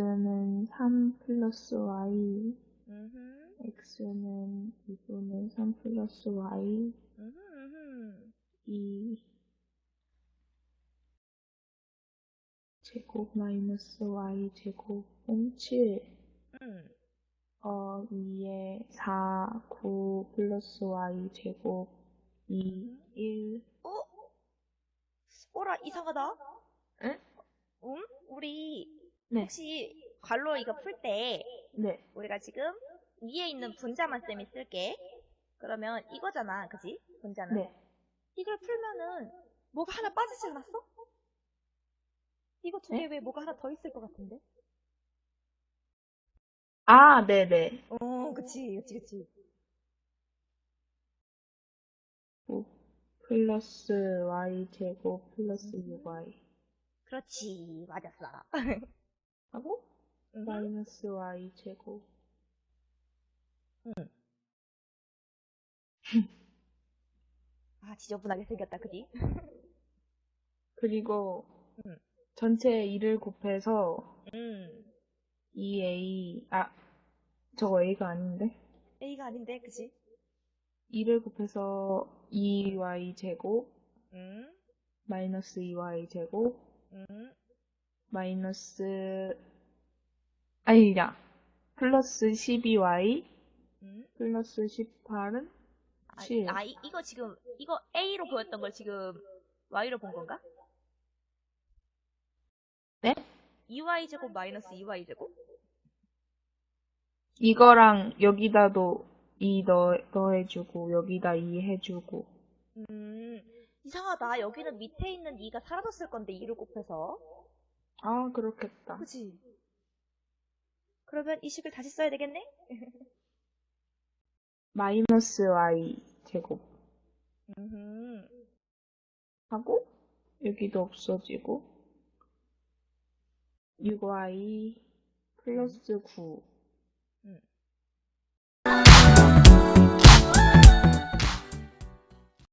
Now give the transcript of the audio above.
3 플러스 y, 음흠, x는 2분의 3 플러스 y, 음흠, 음흠. 2 제곱 마이너스 y 제곱은 7, 음. 어, 2에 4, 9 플러스 y 제곱 2, 1, 어? 어라, 이상하다. 응? 음? 우리 네, 혹시 괄호 이거 풀 때 네, 우리가 지금 위에 있는 분자만 쌤이 쓸게. 그러면 이거잖아, 그지? 분자는. 네. 이걸 풀면은 뭐가 하나 빠지지 않았어? 이거 두개 네? 왜 뭐가 하나 더 있을 것 같은데? 아, 네네. 어, 그치, 그치, 그치. 5 플러스 y 제곱 플러스 6y 그렇지, 맞았어. 하고 음. 마이너스 y 제곱 아, 지저분하게 생겼다, 그지? 그리고 음. 전체 2를 곱해서 음. 2a 아 저거 a가 아닌데 A가 아닌데, 그지? 2를 곱해서 2y 제곱 음. 마이너스 2y 제곱 음. 마이너스 아니야 플러스 12y 음. 플러스 18은 아, 7 아, 이, 이거 지금, 이거 A로 보였던 걸 지금 Y로 본 건가? 네? 2Y 제곱 마이너스 2Y 제곱? 이거랑 여기다도 2 넣, 넣어주고 여기다 2 해주고 음, 이상하다. 여기는 밑에 있는 2가 사라졌을 건데, 2를 곱해서. 아 그렇겠다 그치? 그러면 이 식을 다시 써야 되겠네? 마이너스 y 제곱 음, 하고 여기도 없어지고 6y 플러스 9